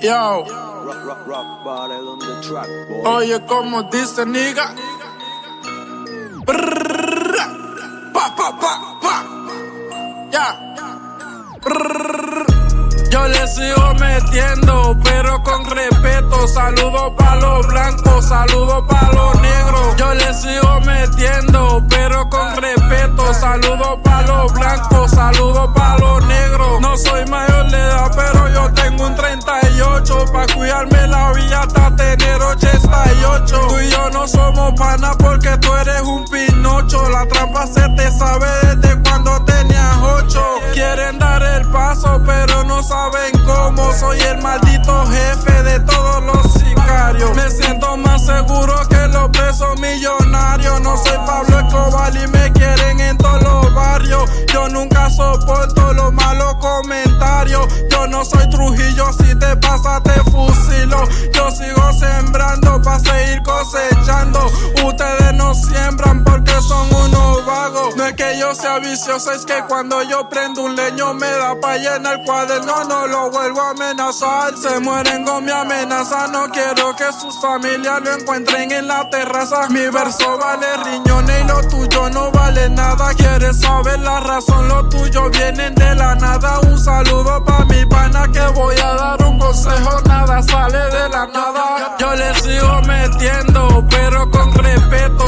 Yo. Rock, track. Oye, como dice nigga. Pa, pa, pa, pa. Ya. Yo le sigo metiendo, pero con respeto. Saludo pa' los blancos, saludo pa' los negros. Yo le sigo metiendo, pero con respeto. Saludo pa' los blancos, saludo pa' los negros. No soy 88. Tú y yo no somos panas porque tú eres un pinocho. La trampa se te sabe desde cuando tenías 8. Quieren dar el paso, pero no saben cómo. Soy el maldito jefe de todos los sicarios. Me siento más seguro que los presos millonarios. No soy Pablo Escobar y me quieren en todos los barrios. Yo nunca soporto los malos comentarios. Yo no soy Trujillo, si te pasa te fusilo. Yo sigo seguir cosechando. Ustedes no siembran porque son unos vagos. No es que yo sea vicioso, es que cuando yo prendo un leño me da pa' llenar el cuaderno. No lo vuelvo a amenazar. Se mueren con mi amenaza. No quiero que sus familias lo encuentren en la terraza. Mi verso vale riñones y lo tuyo no vale nada. Quieres saber la razón, lo tuyo vienen de la nada. Un saludo pa' mi pana que voy a dar un consejo. Nada sale de la nada. Yo le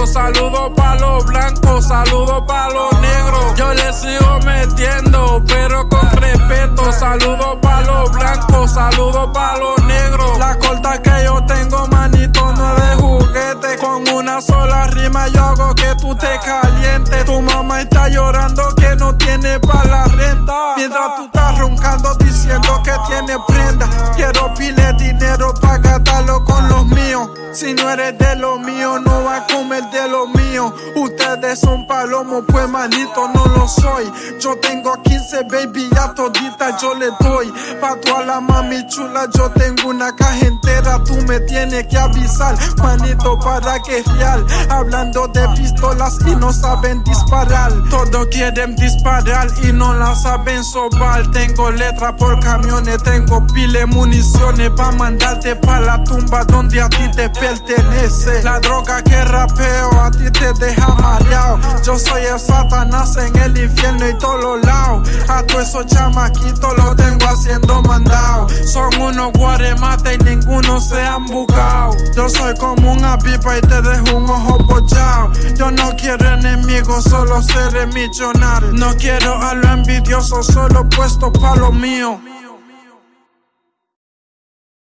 respeto. Saludo pa' los blancos, saludo pa' los negros. Yo le sigo metiendo, pero con respeto. Saludo pa' los blancos, saludo pa' los negros. La corta que yo tengo, manito, no es de juguete. Con una sola rima yo hago que tú te calientes. Tu mamá está llorando que no tiene pa' la renta. Mientras tú estás roncando diciendo que tiene prenda. Quiero pile Si no eres de lo mío, no vas a comer de lo mío. Ustedes son palomos, pues manito no lo soy. Yo tengo 15 baby, ya todita yo le doy. Pa' toda la mami chula, yo tengo una caja Tú me tienes que avisar, manito, para que es real. Hablando de pistolas y no saben disparar. Todos quieren disparar y no la saben sobar. Tengo letra por camiones, tengo pile municiones pa' mandarte pa' la tumba donde a ti te pertenece. La droga que rapeo a ti te deja mareado. Yo soy el Satanás en el infierno y todos los lados. A todos esos chamaquitos los tengo haciendo mandado. Son unos guaremates y ninguno se han buscado. Yo soy como una pipa y te dejo un ojo pochado. Yo no quiero enemigos, solo seré millonario. No quiero a lo envidioso, solo puesto pa' lo mío.